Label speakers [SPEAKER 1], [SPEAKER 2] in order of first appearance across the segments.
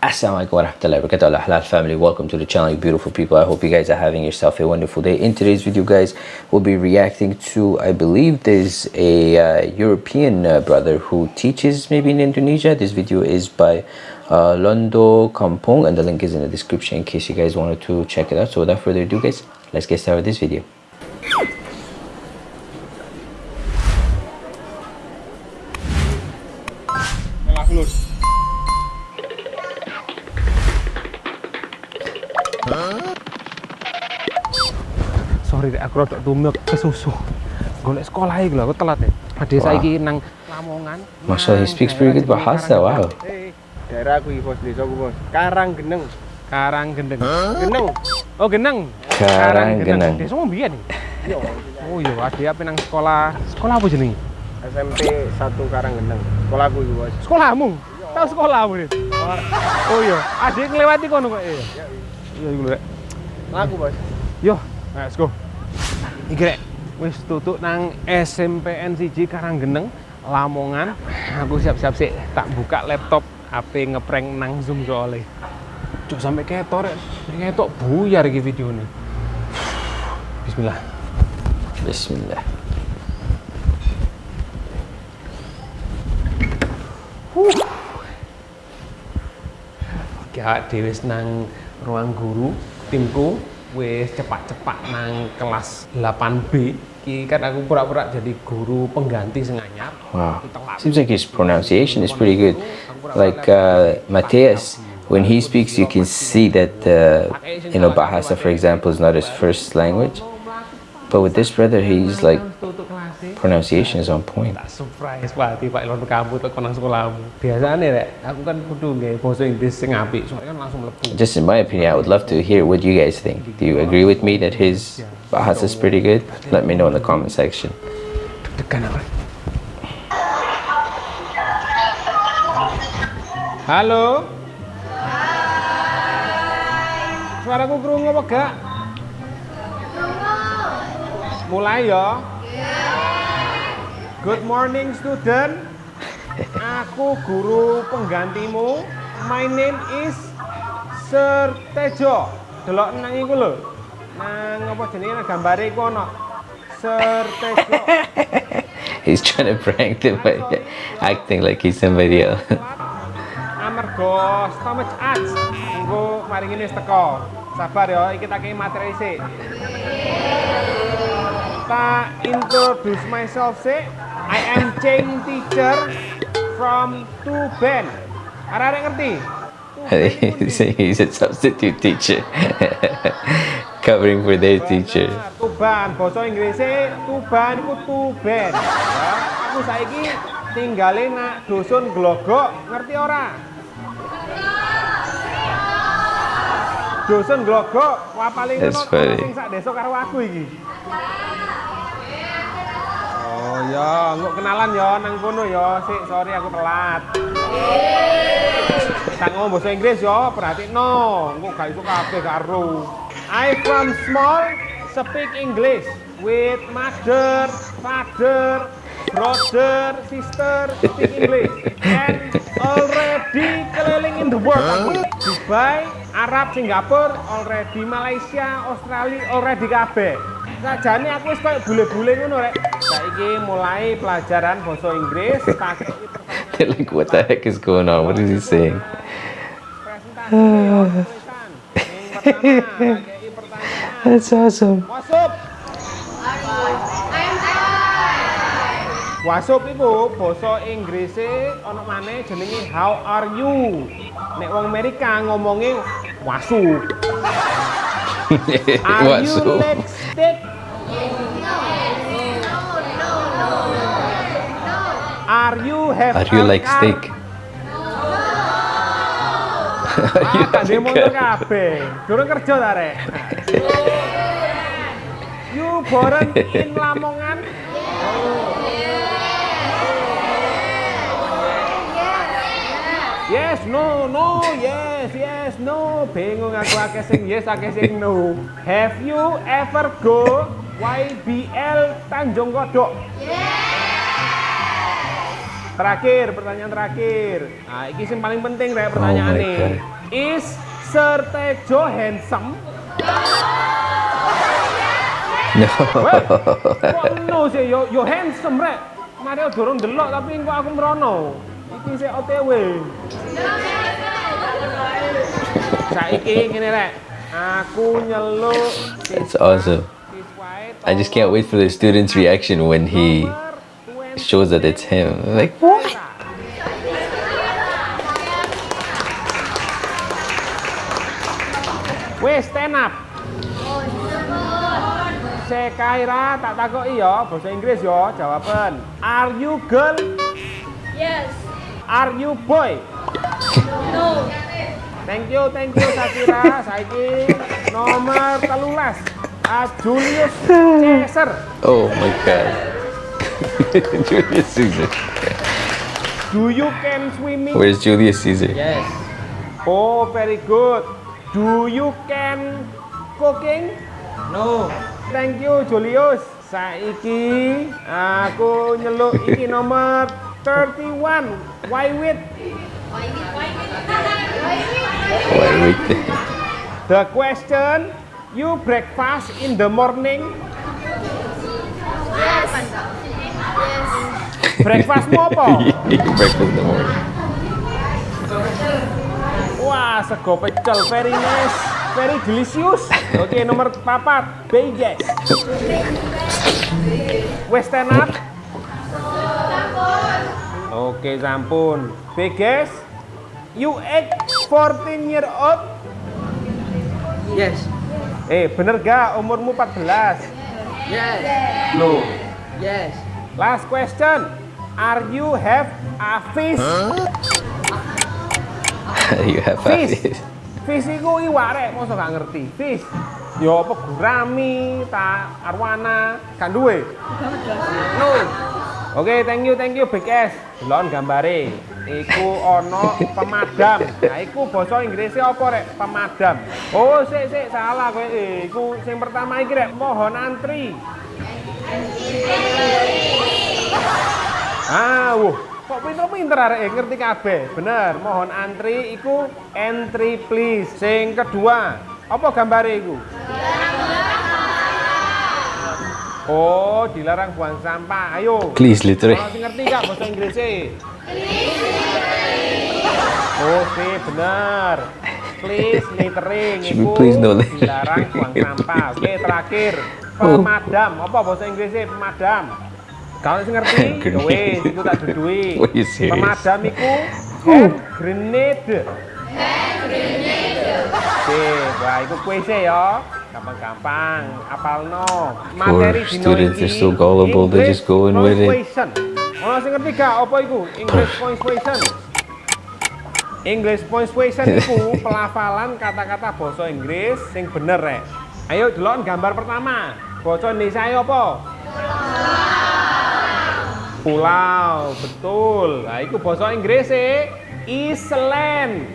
[SPEAKER 1] Assalamualaikum warahmatullahi wabarakatuh. Halal family. Welcome to the channel beautiful people. I hope you guys are having yourself a wonderful day. In today's video guys we'll be reacting to i believe there's a uh, european uh, brother who teaches maybe in indonesia. This video is by uh, londo kampong and the link is in the description in case you guys wanted to check it out. So without further ado guys let's get started with this video
[SPEAKER 2] aku rada tumek ke susu golek sekolah iki lho aku telat ya. Ade wow. saiki nang Lamongan.
[SPEAKER 1] Masya he speaks pretty good bahasa wow.
[SPEAKER 2] Eh, daerah aku iki bos desa aku bos. Karang Geneng Karang Geneng. Geneng oh Geneng.
[SPEAKER 1] Karang Geneng
[SPEAKER 2] desa mau biyen oh iya. Ade apa nang sekolah. Sekolah apa jenenge
[SPEAKER 3] SMP 1 Karang Geneng sekolahku iki bos.
[SPEAKER 2] Sekolahmu? Tahu sekolahmu nih oh iya. Ade ngelewati kono kok iya iya. Iku lho
[SPEAKER 3] aku bos.
[SPEAKER 2] Yo let's go iki rek wis tutuk nang SMPN siji Karanggeneng Lamongan. Aku siap-siap sih tak buka laptop HP ngeprank nang Zoom soalnya cuk sampai ketor ketok buyar iki video ini Bismillah.
[SPEAKER 1] Bismillah.
[SPEAKER 2] Huh. Gak dewe nang ruang guru timku wis cepat-cepat nang kelas 8B Ki kan aku pura-pura jadi guru pengganti senganyar
[SPEAKER 1] wow seems like his pronunciation is pretty good. Like uh, Matthias when he speaks you can see that uh, you know Bahasa for example is not his first language but with this brother he's like pronunciation is on point.
[SPEAKER 2] Tak surprise pati Pak Ilon kamu tuh nang sekolahmu biasanya rek aku kan kudu nggih bahasa Inggris sing apik soalnya kan langsung mlebu
[SPEAKER 1] just in my opinion I would love to hear what you guys think. Do you agree with me that his bahasa is pretty good? Let me know in the comment section.
[SPEAKER 2] Deg-degan apa Halo Suaraku krungu apa gak? Mulai ya. Good morning student. Aku guru penggantimu. My name is Sir Tejo. Delok nang iku lho. Nang apa jenenge? Nang gambare iku ana. Sir Tejo.
[SPEAKER 1] He's trying to prank them by acting like he's somebody else.
[SPEAKER 2] Amergo stomach ads Engko mari ngene wis teko. Sabar ya iki tak materi sik Tak introduce myself sih I am Cheng teacher from Tuban. Ada yang ngerti?
[SPEAKER 1] He's a substitute teacher. Covering for their teacher.
[SPEAKER 2] Tuban, bahasa Inggrisnya Tuban itu Tuban. Ya, aku saiki tinggalin nak dusun Glogok, ngerti ora? Dusun Glogok, wah paling ngono sing sak desa karo aku iki. Oh ya, nggak kenalan ya nang kono ya. Sik, sorry aku telat. Tak ngomong bahasa Inggris ya, no. Engko gak iso kabeh karo. I from small speak English with mother, father, brother, sister speak English and already keliling in the world aku Dubai, Arab, Singapura, already Malaysia, Australia, already kabeh. Sajane aku wis koyo bule-bule ngono rek. Saiki mulai pelajaran bahasa Inggris tak
[SPEAKER 1] like what the heck is going on? What is he saying? That's awesome.
[SPEAKER 2] Wasup. Wasup itu bahasa Inggrisnya ono mana jenenge how are you. Nek wong Amerika ngomongin wasup. are you like steak Are you have
[SPEAKER 1] Are you like steak?
[SPEAKER 2] Are you demo kabeh. Durung kerja ta rek. You born in Lamongan? Yes, no, no, yes, yes, no. Bingung aku akeh sing yes, akeh sing no. Have you ever go YBL Tanjung Kodok? Yes. Terakhir, pertanyaan terakhir. Nah, ini yang paling penting rek pertanyaan
[SPEAKER 1] Oh. God.
[SPEAKER 2] Is Sir Tejo handsome?
[SPEAKER 1] No.
[SPEAKER 2] Kok no sih? Yo, yo handsome rek. Mari dorong delok tapi kok aku merono. Iki sih OTW. Saiki ngene rek. Aku nyeluk
[SPEAKER 1] That's awesome. I just can't wait for the students' reaction when he
[SPEAKER 2] nomor 20.
[SPEAKER 1] shows that it's him. Like, what?
[SPEAKER 2] Wes stand up. Sekaira tak takoki ya, bahasa Inggris ya, jawaban. Are you girl?
[SPEAKER 4] Yes.
[SPEAKER 2] Are you boy?
[SPEAKER 4] No.
[SPEAKER 2] Thank you, thank you Sakira. Saiki nomor telulas. Ah, Julius Caesar.
[SPEAKER 1] Oh my god. Julius Caesar.
[SPEAKER 2] Do you can swimming?
[SPEAKER 1] Where's Julius Caesar?
[SPEAKER 3] Yes.
[SPEAKER 2] Oh, very good. Do you can cooking?
[SPEAKER 3] No.
[SPEAKER 2] Thank you Julius. Saiki aku nyeluk iki nomor 31. Why with
[SPEAKER 1] Why wait there?
[SPEAKER 2] the question you breakfast in the morning?
[SPEAKER 4] Yes. Yes.
[SPEAKER 2] Apa?
[SPEAKER 1] Breakfast in the morning.
[SPEAKER 2] Wah, sego pecel very nice, very delicious. Oke, nomor papat, Vegas. Wes stand up. Oke, sampun. Vegas, you age 14 year old.
[SPEAKER 3] Yes.
[SPEAKER 2] Eh, bener gak umurmu 14?
[SPEAKER 3] Yes.
[SPEAKER 2] No.
[SPEAKER 3] Yes.
[SPEAKER 2] Last question. Are you have a fish?
[SPEAKER 1] you have
[SPEAKER 2] Fish.
[SPEAKER 1] fish.
[SPEAKER 2] Fish iku iwak rek, mosok gak ngerti. Fish. Yo apa gurami, ta arwana, kan duwe? No. Oke, thank you, thank you Big S. Delon gambare. Iku ono pemadam. Nah, iku basa Inggrisnya apa rek? Pemadam. Oh, sik sik salah kowe. Eh, iku sing pertama iki rek, mohon antri. Ah, wuh. Kok pinter-pinter arek ngerti kabeh. Bener, mohon antri iku entry please. Sing kedua, apa gambare iku? Oh, dilarang buang sampah. Ayo.
[SPEAKER 1] Please, literally.
[SPEAKER 2] Kalau ngerti gak bahasa Inggrisnya? Oh, sih bener. Please littering iku
[SPEAKER 1] please no
[SPEAKER 2] dilarang buang sampah. Oke, terakhir.
[SPEAKER 1] Oh.
[SPEAKER 2] Pemadam. Apa bahasa Inggrisnya pemadam? Kalau sing ngerti, ya
[SPEAKER 1] Grenade.
[SPEAKER 2] wis iku tak dudui.
[SPEAKER 1] Were you serious?
[SPEAKER 2] Pemadam iku hand grenade. Oke, wah iku kuis ya. Gampang-gampang, apalno. Materi
[SPEAKER 1] students, they're so gullible, they
[SPEAKER 2] English
[SPEAKER 1] just go in with it.
[SPEAKER 2] Ono sing ngerti gak apa iku? English punctuation. English punctuation iku pelafalan kata-kata basa Inggris sing bener rek. Ayo delok gambar pertama. Basa Indonesia ayo apa? Pulau, betul. Nah, itu bahasa Inggris e Island.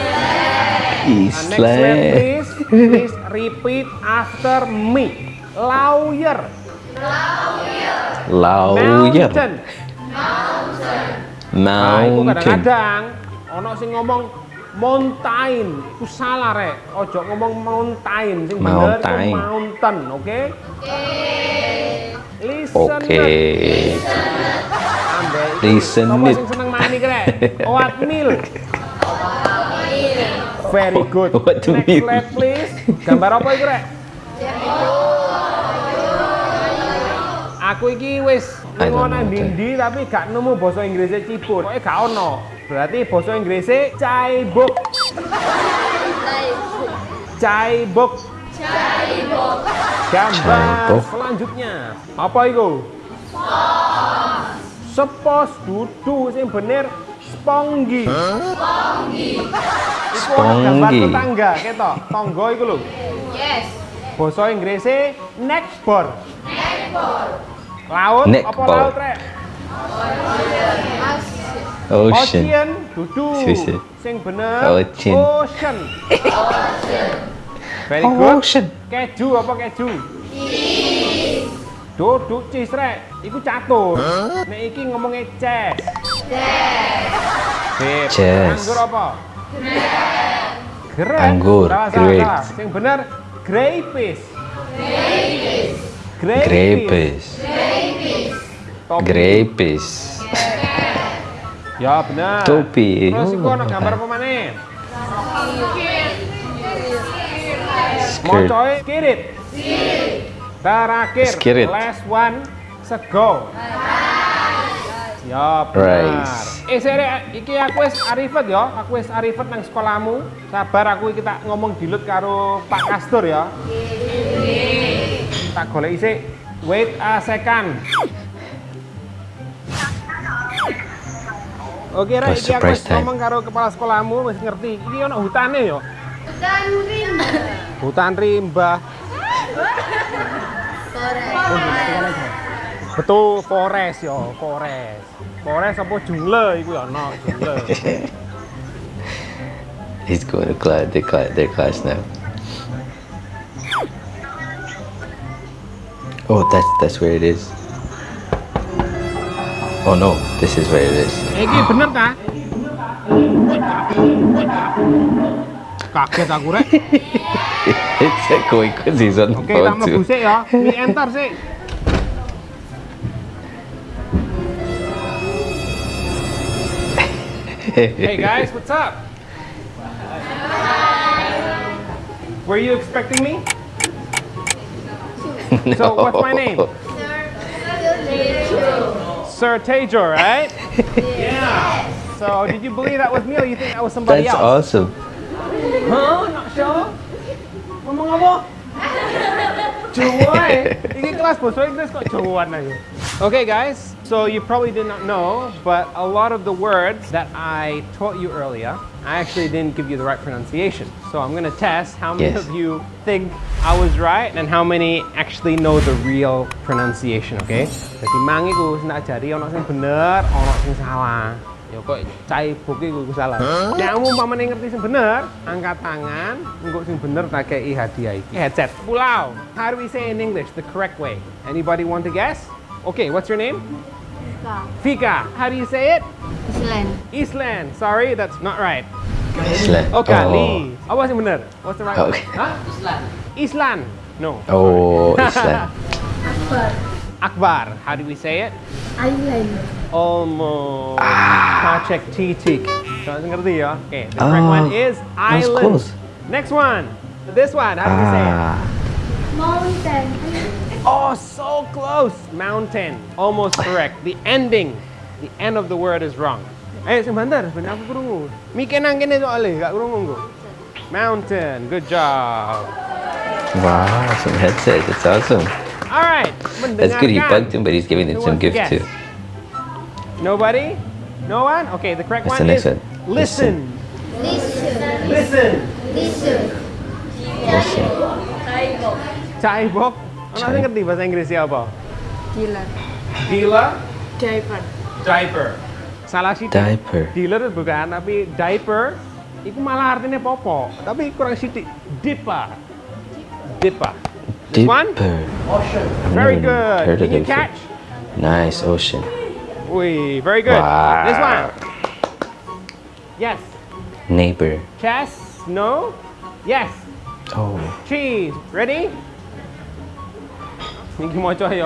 [SPEAKER 2] Nah, next slide please. Please repeat after me. Lawyer.
[SPEAKER 1] Lawyer.
[SPEAKER 2] Mountain. Nah,
[SPEAKER 1] Mountain.
[SPEAKER 2] kadang-kadang ono sing ngomong mountain, itu salah rek. Ojo ngomong mountain, sing bener
[SPEAKER 1] Mountain.
[SPEAKER 2] mountain, oke? Listen.
[SPEAKER 1] Oke.
[SPEAKER 2] Iki.
[SPEAKER 1] Listen
[SPEAKER 2] Sapa
[SPEAKER 1] it.
[SPEAKER 2] sing seneng main iki rek? Oatmeal. Very good.
[SPEAKER 1] Oatmeal.
[SPEAKER 2] Next slide please. Gambar apa iku rek? Aku iki wis ngono
[SPEAKER 1] know,
[SPEAKER 2] ndi tapi gak nemu basa Inggrisnya ciput. Pokoke gak ono. Berarti basa Inggrisnya caibuk. Caibuk. Gambar
[SPEAKER 1] Caibuk.
[SPEAKER 2] selanjutnya. Apa itu? Sepos dudu sing bener sponggi. Iku ono gambar
[SPEAKER 1] Sponggi.
[SPEAKER 2] tetangga ketok. Tonggo iku lho.
[SPEAKER 4] Yes.
[SPEAKER 2] Basa Inggrisnya neckboard. Laut apa
[SPEAKER 1] Neckboard.
[SPEAKER 2] laut rek?
[SPEAKER 1] Ocean.
[SPEAKER 2] Ocean dudu. Sing bener
[SPEAKER 1] Ocean.
[SPEAKER 2] ocean. Very good.
[SPEAKER 1] Ocean.
[SPEAKER 2] Keju apa keju? Duduk cis rek. Iku catur. Nek iki ngomongnya chess. Chess.
[SPEAKER 1] Chess.
[SPEAKER 2] Anggur apa? Grapes.
[SPEAKER 1] Anggur,
[SPEAKER 2] Salah, salah,
[SPEAKER 1] grapes.
[SPEAKER 2] salah. Yang benar grapes. Grapes.
[SPEAKER 1] Grapes. Grapes.
[SPEAKER 2] Ya benar.
[SPEAKER 1] Topi.
[SPEAKER 2] Terus iku
[SPEAKER 1] Oh,
[SPEAKER 2] ana gambar apa maneh? Coy, skirit. Terakhir,
[SPEAKER 1] Skirit.
[SPEAKER 2] last one, sego. Ya benar.
[SPEAKER 1] Rice.
[SPEAKER 2] Eh sere, iki aku wis arifat ya, aku wis arifat nang sekolahmu. Sabar aku iki tak ngomong dilut karo Pak Kastur ya. Tak golek isik. Wait a second. Oke, Ra,
[SPEAKER 1] Oh,
[SPEAKER 2] iki aku ngomong karo kepala sekolahmu, wis ngerti. Iki ono hutane ya.
[SPEAKER 4] Dan rimba.
[SPEAKER 2] Hutan rimba. Betul, forest ya, forest. Forest apa jungle iku ya ono, jungle.
[SPEAKER 1] He's going to class, their class, their class now. Oh, that's that's where it is. Oh no, this is where it is.
[SPEAKER 2] Iki bener ta? Kaget aku rek.
[SPEAKER 1] it's echoing because he's on the
[SPEAKER 2] Oke, tak
[SPEAKER 1] phone
[SPEAKER 2] mlebu
[SPEAKER 1] too.
[SPEAKER 2] sik ya. Mi enter sik. Hey guys, what's up? Were you expecting me? So what's my name? Sir Tajor, right? yeah. So did you believe that was me or you think that was somebody
[SPEAKER 1] That's
[SPEAKER 2] else?
[SPEAKER 1] awesome.
[SPEAKER 2] Huh? Not sure? Ngomong apa? Jawa eh. Ini kelas bahasa Inggris kok Jawaan aja. Okay guys, so you probably did not know, but a lot of the words that I taught you earlier, I actually didn't give you the right pronunciation. So I'm gonna test how many
[SPEAKER 1] Yes.
[SPEAKER 2] of you think I was right and how many actually know the real pronunciation, okay? Jadi mang iku wis tak ajari ono sing bener, ono sing salah. Ya kok cai buki iku salah. Nek umpamane ngerti sing bener, angkat tangan, engko sing bener tak kei hadiah iki. Headset. Pulau. How do we say in English the correct way? Anybody want to guess? Okay, what's your name? Fika. Fika. How do you say it?
[SPEAKER 4] Island.
[SPEAKER 2] Island. Sorry, that's not right.
[SPEAKER 1] Island.
[SPEAKER 2] Oh, kali. Apa sing bener? What's the right one?
[SPEAKER 1] Okay.
[SPEAKER 2] Hah? Island. Island. No.
[SPEAKER 1] Oh, Island.
[SPEAKER 2] Akbar. Akbar. How do we say it?
[SPEAKER 4] Island.
[SPEAKER 2] Almost.
[SPEAKER 1] Ah.
[SPEAKER 2] Pacek titik. So, ngerti ya? Okay, the correct
[SPEAKER 1] Oh,
[SPEAKER 2] one is island.
[SPEAKER 1] close.
[SPEAKER 2] Next one. This one. How do we say it?
[SPEAKER 1] Ah,
[SPEAKER 4] Mountain.
[SPEAKER 2] Oh, so close. Mountain. Almost correct. The ending. The end of the word is wrong. Eh, sebentar. Sebentar aku kurungu. Mikir nang kene soalnya. Gak kurungu kok. Mountain. Good job.
[SPEAKER 1] wow, some headset. That's awesome.
[SPEAKER 2] All right.
[SPEAKER 1] That's good. He bugged him, but he's giving it
[SPEAKER 2] Who
[SPEAKER 1] some
[SPEAKER 2] wants
[SPEAKER 1] gift
[SPEAKER 2] guess?
[SPEAKER 1] too.
[SPEAKER 2] Nobody? No one? Okay, the correct
[SPEAKER 1] What's
[SPEAKER 2] one
[SPEAKER 1] the next
[SPEAKER 2] is
[SPEAKER 1] one?
[SPEAKER 2] listen.
[SPEAKER 4] Listen.
[SPEAKER 2] Listen.
[SPEAKER 4] Listen.
[SPEAKER 1] Listen.
[SPEAKER 2] Caibok. Sing ngerti bahasa Inggris apa?
[SPEAKER 5] Dealer.
[SPEAKER 2] Dealer.
[SPEAKER 5] Diaper.
[SPEAKER 2] Diaper. Salah sih.
[SPEAKER 1] Diaper.
[SPEAKER 2] Dealer bukan, tapi diaper itu malah artinya popo, tapi kurang sidik. Dipper. Dipper. This one?
[SPEAKER 1] Dipper. I've
[SPEAKER 2] Very
[SPEAKER 1] never
[SPEAKER 2] good. Can you catch?
[SPEAKER 1] Nice ocean.
[SPEAKER 2] Wee, very good.
[SPEAKER 1] Wow.
[SPEAKER 2] This one. Yes.
[SPEAKER 1] Neighbor.
[SPEAKER 2] Chess. No. Yes.
[SPEAKER 1] Oh,
[SPEAKER 2] Cheese. Ready?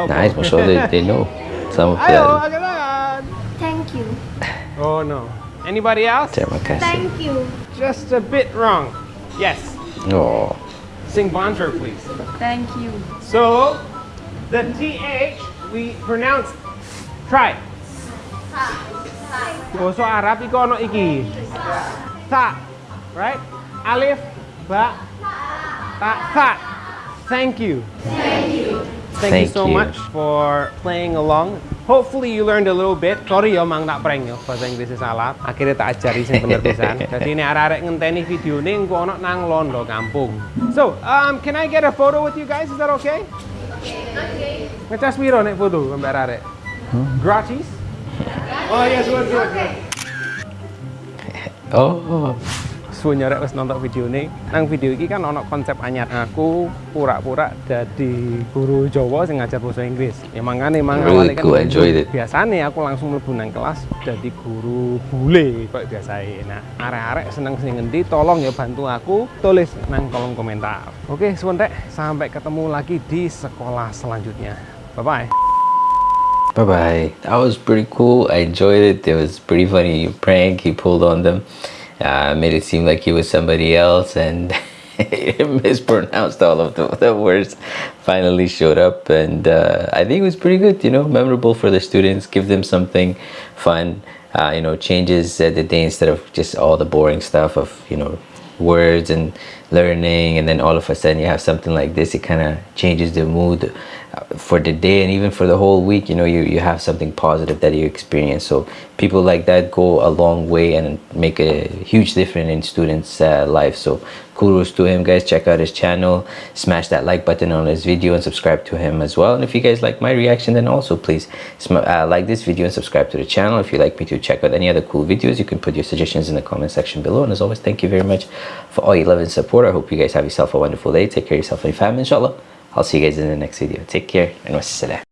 [SPEAKER 1] Nice. I'm sure they, they know some of
[SPEAKER 2] Ayo,
[SPEAKER 1] that.
[SPEAKER 4] Thank you.
[SPEAKER 2] Oh no. Anybody else?
[SPEAKER 1] Terima kasih.
[SPEAKER 4] Thank you.
[SPEAKER 2] Just a bit wrong. Yes.
[SPEAKER 1] Oh,
[SPEAKER 2] Sing bonjour, please.
[SPEAKER 5] Thank you.
[SPEAKER 2] So, the TH we pronounce try. Bahasa Arab iku ono iki. Ta, right? Alif, ba, ta, ta. Thank you. Thank you. Thank, you
[SPEAKER 1] Thank
[SPEAKER 2] so
[SPEAKER 1] you.
[SPEAKER 2] much for playing along. Hopefully you learned a little bit. Sorry ya mang tak prank ya bahasa Inggrisnya salah. Akhirnya tak ajari sing bener pisan. Jadi ini arek-arek ngenteni videone engko ono nang Londo kampung. So, um, can I get a photo with you guys? Is that okay? Ngecas piro nek foto sampe arek? Gratis? Oh yes, good, good, good.
[SPEAKER 1] oh,
[SPEAKER 2] suwun nyarek wis nonton video ini nang video ini kan ono konsep anyar aku pura-pura jadi guru Jawa sing ngajar bahasa Inggris ya makanya emang
[SPEAKER 1] Really
[SPEAKER 2] awalnya
[SPEAKER 1] cool, enjoyed it.
[SPEAKER 2] biasanya aku langsung mlebu nang kelas jadi guru bule kayak biasa nah arek-arek seneng sing ngendi tolong ya bantu aku tulis nang kolom komentar oke suwun rek sampai ketemu lagi di sekolah selanjutnya bye bye
[SPEAKER 1] Bye bye. That was pretty cool. I enjoyed it. It was pretty funny prank he pulled on them. Uh, made it seem like he was somebody else and mispronounced all of the, the words. Finally showed up and uh, I think it was pretty good. You know, memorable for the students. Give them something fun. Uh, you know, changes the day instead of just all the boring stuff of you know words and learning and then all of a sudden you have something like this it kind of changes the mood for the day and even for the whole week you know you, you have something positive that you experience. So people like that go a long way and make a huge difference in students uh, life. So kudos to him guys. Check out his channel. Smash that like button on his video and subscribe to him as well. And if you guys like my reaction then also please uh, like this video and subscribe to the channel. If you like me to check out any other cool videos you can put your suggestions in the comment section below. And as always thank you very much for all your love and support. I hope you guys have yourself a wonderful day. Take care of yourself and your family inshallah i'll see you guys in the next video. Take care and wassalam